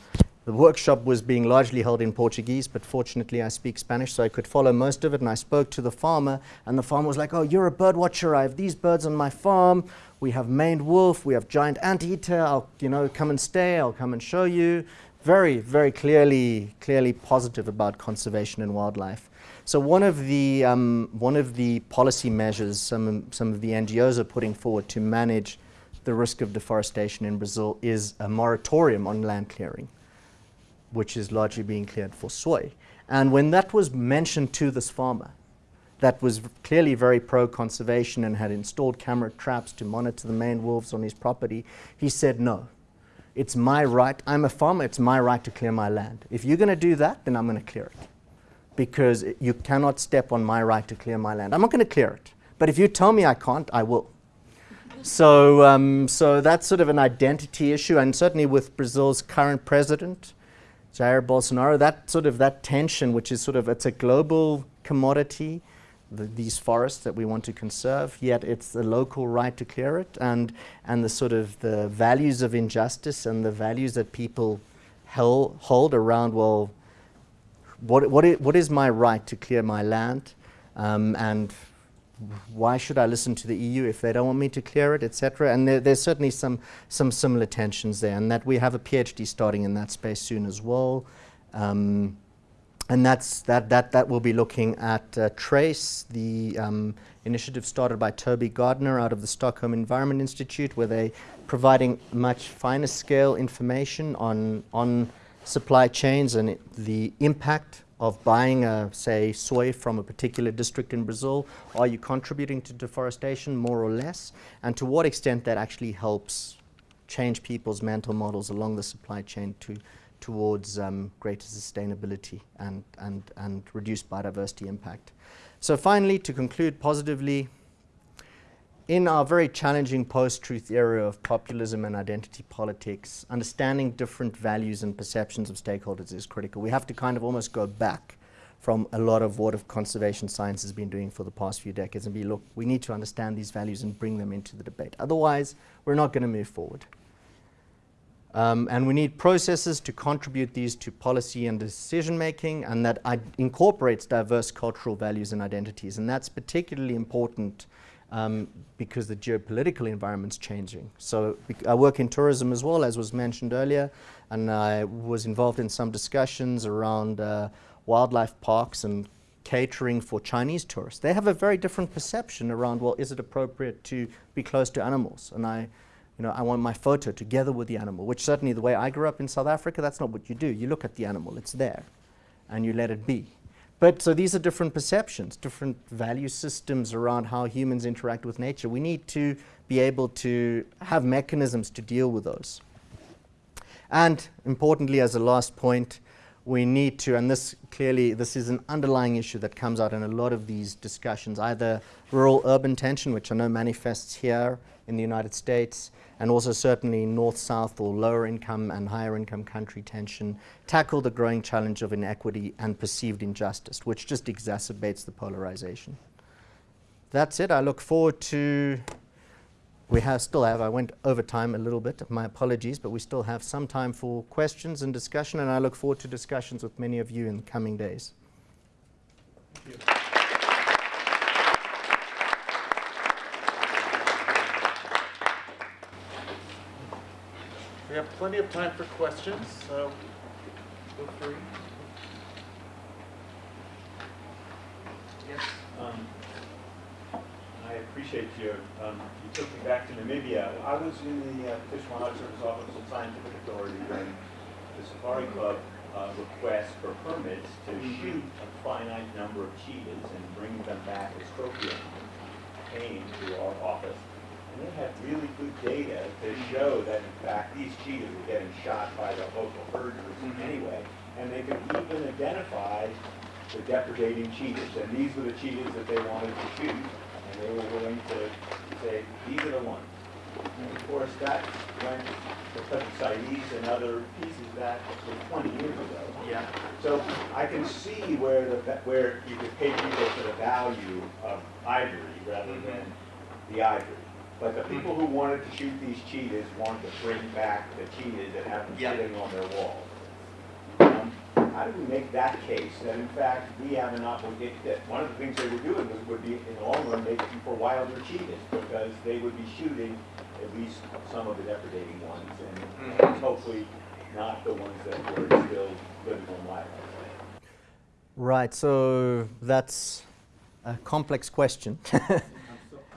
the workshop was being largely held in Portuguese, but fortunately I speak Spanish, so I could follow most of it. And I spoke to the farmer, and the farmer was like, oh, you're a bird watcher. I have these birds on my farm. We have maned wolf. We have giant anteater. I'll, you know, come and stay. I'll come and show you. Very, very clearly, clearly positive about conservation and wildlife. So one of the, um, one of the policy measures some, some of the NGOs are putting forward to manage the risk of deforestation in Brazil is a moratorium on land clearing, which is largely being cleared for soy. And when that was mentioned to this farmer, that was clearly very pro-conservation and had installed camera traps to monitor the maned wolves on his property, he said, no, it's my right, I'm a farmer, it's my right to clear my land. If you're going to do that, then I'm going to clear it because you cannot step on my right to clear my land. I'm not going to clear it. But if you tell me I can't, I will. so, um, so that's sort of an identity issue. And certainly with Brazil's current president, Jair Bolsonaro, that sort of that tension, which is sort of, it's a global commodity, the, these forests that we want to conserve, yet it's the local right to clear it. And, and the sort of the values of injustice and the values that people hel- hold around, well, what, what, i- what is my right to clear my land? Um, and why should I listen to the EU if they don't want me to clear it, etc.? And there, there's certainly some, some similar tensions there, and that we have a PhD starting in that space soon as well. Um, and that's, that, that, that will be looking at uh, Trase, the um, initiative started by Toby Gardner out of the Stockholm Environment Institute, where they're providing much finer scale information on, on supply chains and the impact of buying, uh, say, soy from a particular district in Brazil. Are you contributing to deforestation more or less? And to what extent that actually helps change people's mental models along the supply chain to, towards um, greater sustainability and, and, and reduced biodiversity impact. So finally, to conclude positively, in our very challenging post-truth era of populism and identity politics, understanding different values and perceptions of stakeholders is critical. We have to kind of almost go back from a lot of what of conservation science has been doing for the past few decades and be, look, we need to understand these values and bring them into the debate. Otherwise, we're not going to move forward. Um, and we need processes to contribute these to policy and decision making and that incorporates diverse cultural values and identities. And that's particularly important um, because the geopolitical environment's changing. So I work in tourism as well, as was mentioned earlier, and I was involved in some discussions around uh, wildlife parks and catering for Chinese tourists. They have a very different perception around, well, is it appropriate to be close to animals? And I you know, I want my photo together with the animal, which certainly the way I grew up in South Africa, that's not what you do. You look at the animal, it's there, and you let it be. But so these are different perceptions, different value systems around how humans interact with nature. We need to be able to have mechanisms to deal with those. And importantly, as a last point, we need to, and this clearly, this is an underlying issue that comes out in a lot of these discussions, either rural-urban tension, which I know manifests here in the United States, and also certainly north-south or lower income and higher income country tension, tackle the growing challenge of inequity and perceived injustice, which just exacerbates the polarization. That's it. I look forward to we have still have, I went over time a little bit, my apologies, but we still have some time for questions and discussion, and I look forward to discussions with many of you in the coming days. Plenty of time for questions, so feel free. Yes. Um, I appreciate you, um, you took me back to Namibia. I was in the uh, Fish and Wildlife Service Office of Scientific Authority when the Safari Club uh, requests for permits to shoot a finite number of cheetahs and bring them back as trophy animals came to our office. And they had really good data to show that in fact these cheetahs were getting shot by the local herders mm-hmm. anyway. And they could even identify the depredating cheetahs. And these were the cheetahs that they wanted to shoot and they were willing to say, these are the ones. And of course, that went of CITES and other pieces that was 20 years ago. Yeah. So I can see where the, where you could pay people for the value of ivory rather mm-hmm. than the ivory. But the people who wanted to shoot these cheetahs wanted to bring back the cheetahs that have them Yeah. sitting on their walls. Um, How do we make that case, that in fact, we have an obligation, that one of the things they were doing was, would be, in the long run, making for wilder cheetahs, because they would be shooting at least some of the depredating ones, and Mhm. hopefully not the ones that were still living on wildlife. Right, so that's a complex question.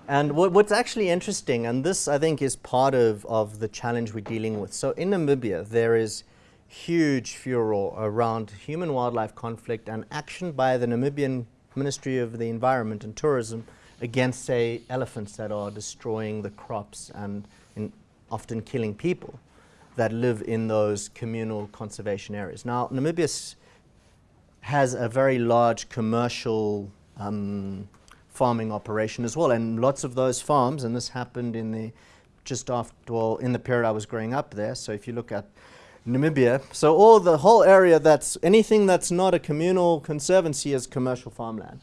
and what, what's actually interesting, and this I think is part of, of the challenge we're dealing with. So in Namibia, there is huge furor around human wildlife conflict and action by the Namibian Ministry of the Environment and Tourism against, say, elephants that are destroying the crops and often killing people that live in those communal conservation areas. Now, Namibia has a very large commercial um, farming operation as well, and lots of those farms, and this happened in the just after, well, in the period I was growing up there. So if you look at Namibia, so all the whole area that's anything that's not a communal conservancy is commercial farmland,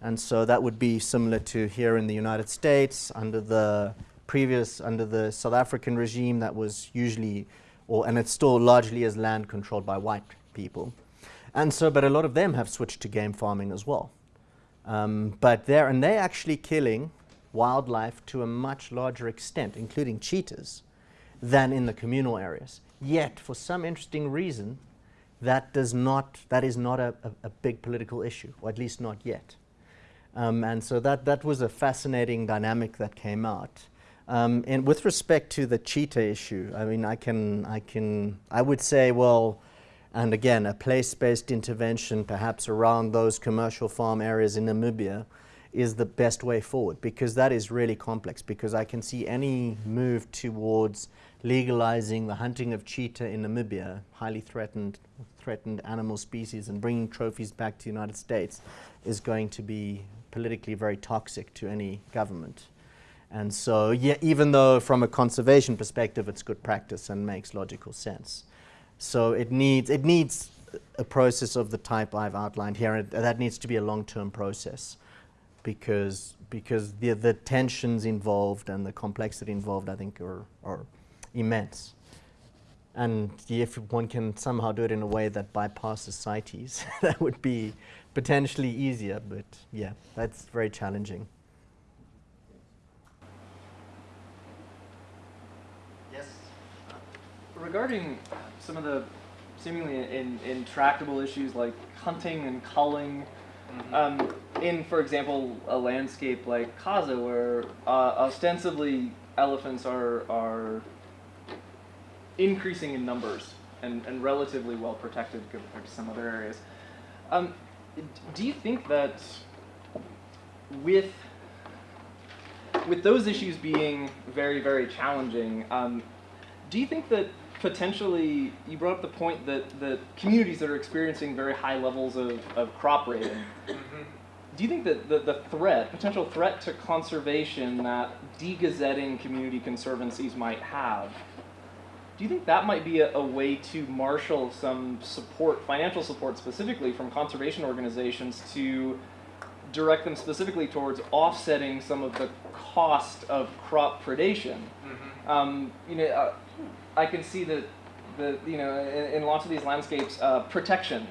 and so that would be similar to here in the United States under the previous under the South African regime that was usually or, and it still largely is land controlled by white people. And so, but a lot of them have switched to game farming as well. Um, but they're, and they're actually killing wildlife to a much larger extent, including cheetahs, than in the communal areas. Yet, for some interesting reason, that does not, that is not a, a, a big political issue, or at least not yet. Um, and so that, that was a fascinating dynamic that came out. Um, and with respect to the cheetah issue, I mean, I can, I can, I would say, well, and again, a place-based intervention, perhaps around those commercial farm areas in Namibia, is the best way forward because that is really complex. Because I can see any move towards legalizing the hunting of cheetah in Namibia, highly threatened, threatened animal species, and bringing trophies back to the United States, is going to be politically very toxic to any government. And so, yeah, even though from a conservation perspective it's good practice and makes logical sense. So it needs, it needs a process of the type I've outlined here, and that needs to be a long-term process because, because the, the tensions involved and the complexity involved, I think, are, are immense. And if one can somehow do it in a way that bypasses CITES, that would be potentially easier, but yeah, that's very challenging. Yes. Regarding some of the seemingly in, intractable issues like hunting and culling, um, in, for example, a landscape like Kaza, where uh, ostensibly elephants are, are increasing in numbers and, and relatively well protected compared to some other areas. Um, do you think that with with those issues being very, very challenging, um, do you think that potentially you brought up the point that that communities that are experiencing very high levels of, of crop raiding. Do you think that the, the threat potential threat to conservation that degazetting community conservancies might have do you think that might be a, a way to marshal some support financial support specifically from conservation organizations to direct them specifically towards offsetting some of the cost of crop predation? Um, you know, uh, I can see that the you know in, in lots of these landscapes, uh, protection,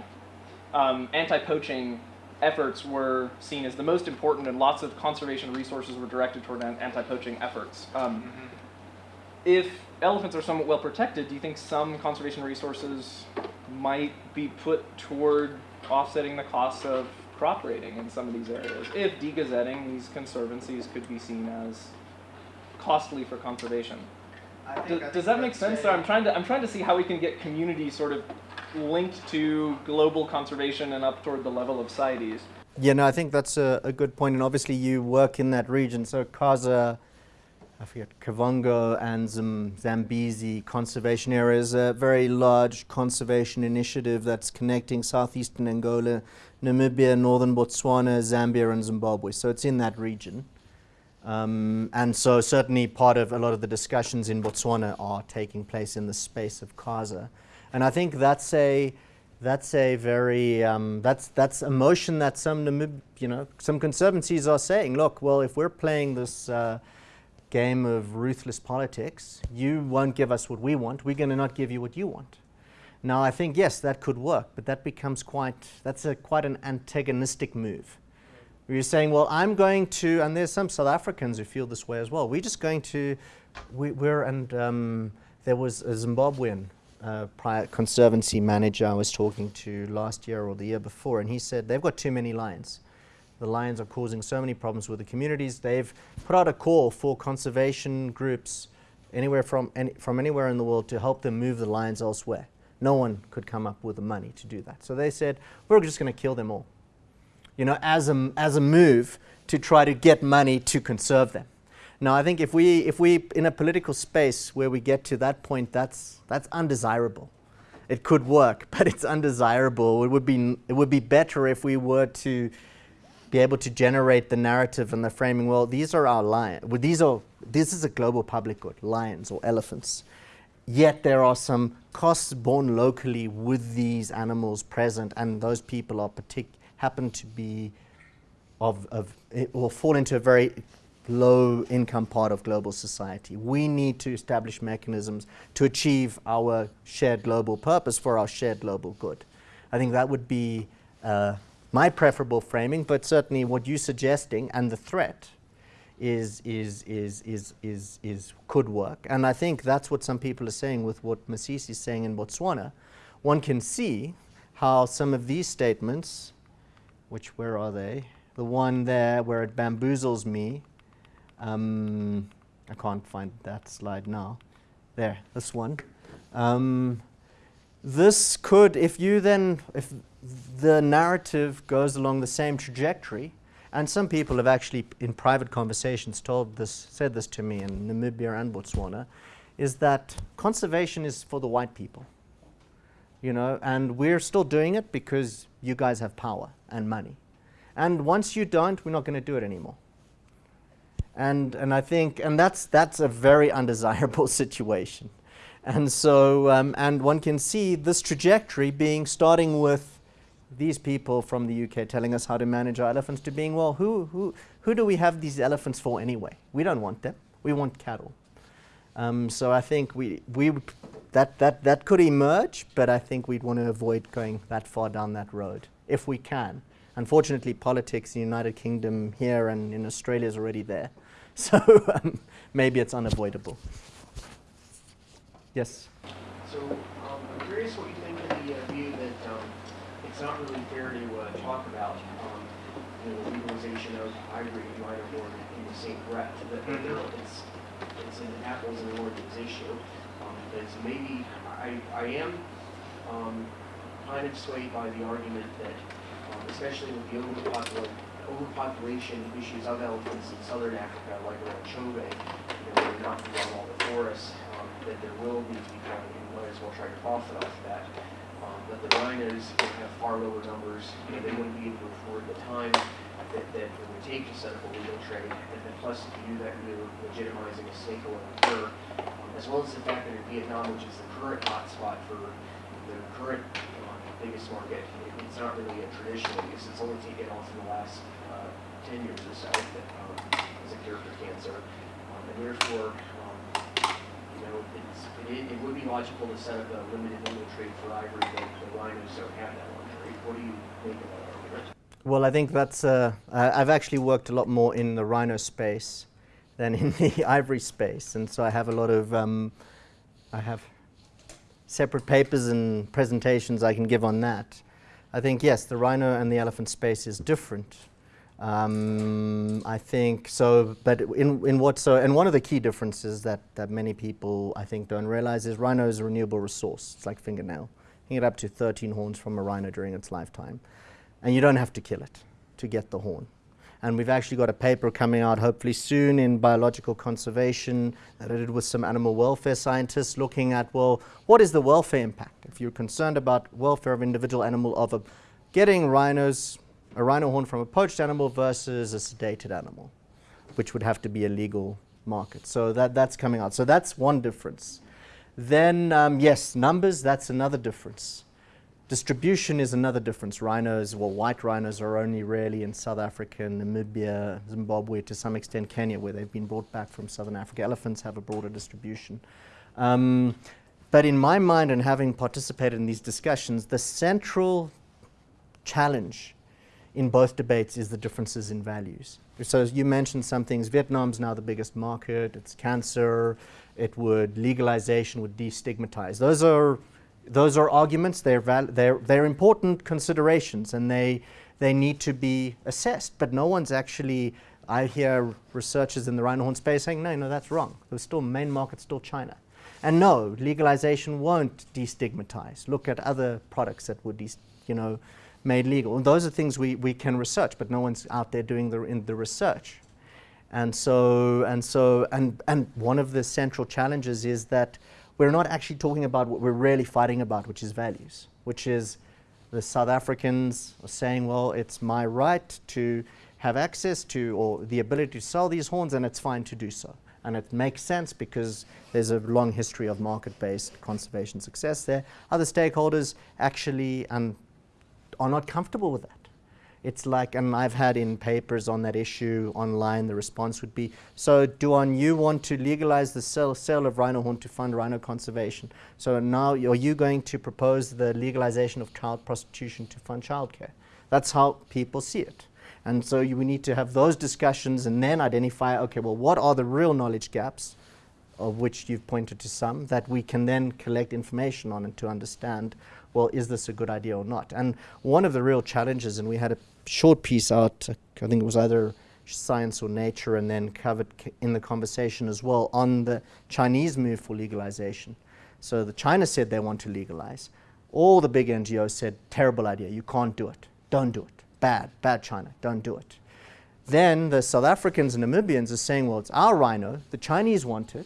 um, anti-poaching efforts were seen as the most important, and lots of conservation resources were directed toward anti-poaching efforts. Um, If elephants are somewhat well protected, do you think some conservation resources might be put toward offsetting the costs of crop raiding in some of these areas? If degazetting these conservancies could be seen as costly for conservation. I think- Does, does that make sense? a- So I'm trying to I'm trying to see how we can get communities sort of linked to global conservation and up toward the level of CITES. Yeah, no, I think that's a, a good point, and obviously you work in that region. So Kaza, I forget, Kavango and Zam- Zambezi conservation area is a very large conservation initiative that's connecting southeastern Angola, Namibia, northern Botswana, Zambia, and Zimbabwe. So it's in that region. Um, and so certainly part of a lot of the discussions in Botswana are taking place in the space of Kaza. And I think that's a that's a very um, that's that's a motion that some Namib, you know some conservancies are saying. Look, well, if we're playing this uh, game of ruthless politics, you won't give us what we want. We're going to not give you what you want. Now, I think yes, that could work, but that becomes quite that's a quite an antagonistic move. You're saying, well, I'm going to, and there's some South Africans who feel this way as well. We're just going to, we, we're, and um, there was a Zimbabwean uh, prior conservancy manager I was talking to last year or the year before, and he said they've got too many lions. The lions are causing so many problems with the communities. They've put out a call for conservation groups anywhere from, any, from anywhere in the world to help them move the lions elsewhere. No one could come up with the money to do that. So they said, we're just going to kill them all you know, as a, as a move to try to get money to conserve them. Now, I think if we, if we, in a political space where we get to that point, that's, that's undesirable. It could work, but it's undesirable. It would, be, it would be better if we were to be able to generate the narrative and the framing, well, these are our lions. Well, these are, this is a global public good, lions or elephants. Yet there are some costs borne locally with these animals present, and those people are partic- happen to be of, of will fall into a very low income part of global society. We need to establish mechanisms to achieve our shared global purpose for our shared global good. I think that would be uh, my preferable framing, but certainly what you're suggesting and the threat is, is, is, is, is, is could work. And I think that's what some people are saying with what Masisi is saying in Botswana. One can see how some of these statements, which where are they? The one there where it bamboozles me. Um, I can't find that slide now. There, this one. Um, this could, if you then, if the narrative goes along the same trajectory, and some people have actually, in private conversations, told this, said this to me in Namibia and Botswana, is that conservation is for the white people. You know, and we're still doing it because you guys have power and money. And once you don't, we're not going to do it anymore. And, and I think, and that's, that's a very undesirable situation. And so, um, and one can see this trajectory being starting with these people from the UK telling us how to manage our elephants to being, well, who, who, who do we have these elephants for anyway? We don't want them. We want cattle. Um, so I think we, we that, that, that could emerge, but I think we'd want to avoid going that far down that road if we can. Unfortunately, politics in the United Kingdom here and in Australia is already there. So um, maybe it's unavoidable. Yes? So um, I'm curious what you think of the uh, view that um, it's not really fair to uh, talk about um, you know, the legalization of ivory and horn in the same breath. That Mhm. it's it's an apples and oranges issue. Because maybe I I am um, kind of swayed by the argument that, um, especially with the overpopulation overpopulation issues of elephants in southern Africa, like around Chobe, you know, they're knocking down all the forests, um, that there will be people who might as well try to profit off that. Um, that the rhinos will have far lower numbers, you know, they wouldn't be able to afford the time that, that it would take to set up a legal trade. And then plus, if you do that, you're legitimizing a um, as well as the fact that Vietnam, which is the current hotspot for the current uh, biggest market, it, it's not really a traditional use. It's only taken off in the last uh, 10 years or so that, um, as a cure for cancer. Um, and therefore, um, you know, it, it would be logical to set up a limited legal trade for ivory, but the rhinos don't have that luxury. What do you think of that? Well, I think that's, uh, I've actually worked a lot more in the rhino space than in the ivory space. And so I have a lot of, um, I have separate papers and presentations I can give on that. I think, yes, the rhino and the elephant space is different. Um, I think so, but in, in what so, and one of the key differences that, that many people I think don't realize is rhino is a renewable resource. It's like fingernail. You can get up to 13 horns from a rhino during its lifetime. And you don't have to kill it to get the horn. And we've actually got a paper coming out hopefully soon in biological conservation that I did with some animal welfare scientists looking at, well, what is the welfare impact? If you're concerned about welfare of individual animal, of a, getting rhinos, a rhino horn from a poached animal versus a sedated animal, which would have to be a legal market. So that, that's coming out. So that's one difference. Then, um, yes, numbers, that's another difference. Distribution is another difference. Rhinos, well, white rhinos are only really in South Africa, Namibia, Zimbabwe, to some extent Kenya, where they've been brought back from Southern Africa. Elephants have a broader distribution. Um, but in my mind, and having participated in these discussions, the central challenge in both debates is the differences in values. So you mentioned some things, Vietnam's now the biggest market, it's cancer, it would, legalization would destigmatize. Those are those are arguments, they're, they're, they're important considerations and they, they need to be assessed. But no one's actually, I hear researchers in the rhino horn space saying, no, no, that's wrong. The still main market's still China. And no, legalization won't destigmatize. Look at other products that would, des- you know, made legal. And those are things we, we can research, but no one's out there doing the, in the research. And so, and so, and, and one of the central challenges is that we're not actually talking about what we're really fighting about, which is values, which is the South Africans are saying, well, it's my right to have access to or the ability to sell these horns, and it's fine to do so. And it makes sense because there's a long history of market-based conservation success there. Other stakeholders actually um, are not comfortable with that. It's like, and I've had in papers on that issue online, the response would be, so Duan, you want to legalize the sale, sale of rhino horn to fund rhino conservation. So now are you going to propose the legalization of child prostitution to fund childcare? That's how people see it. And so you, we need to have those discussions and then identify, okay, well, what are the real knowledge gaps, of which you've pointed to some, that we can then collect information on and to understand, well, is this a good idea or not? And one of the real challenges, and we had a short piece out, I think it was either Science or Nature, and then covered in the conversation as well on the Chinese move for legalization. So the China said they want to legalize. All the big NGOs said, terrible idea, you can't do it, don't do it, bad, bad China, don't do it. Then the South Africans and Namibians are saying, well, it's our rhino, the Chinese want it,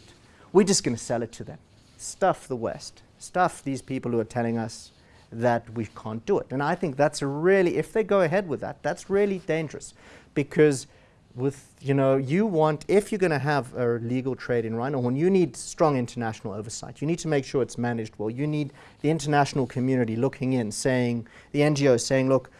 we're just going to sell it to them. Stuff the West, stuff these people who are telling us that we can't do it. And I think that's really, if they go ahead with that, that's really dangerous. Because with you know you want if you're going to have a legal trade in rhino horn you need strong international oversight. You need to make sure it's managed well. You need the international community looking in saying the ngos saying look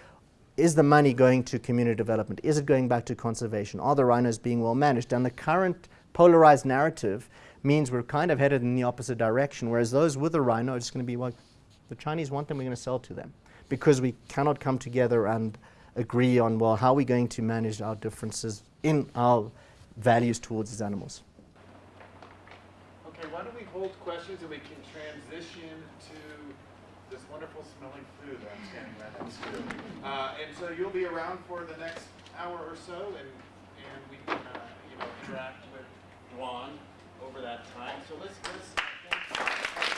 is the money going to community development? Is it going back to conservation? Are the rhinos being well managed? And the current polarized narrative means we're kind of headed in the opposite direction whereas those with the rhino are just going to be like the Chinese want them, we're going to sell to them because we cannot come together and agree on, well, how are we going to manage our differences in our values towards these animals. Okay, why don't we hold questions and we can transition to this wonderful smelling food I'm standing right next to. Uh, and so you'll be around for the next hour or so and, and we can uh, you know, interact with Duan over that time. So let's, let's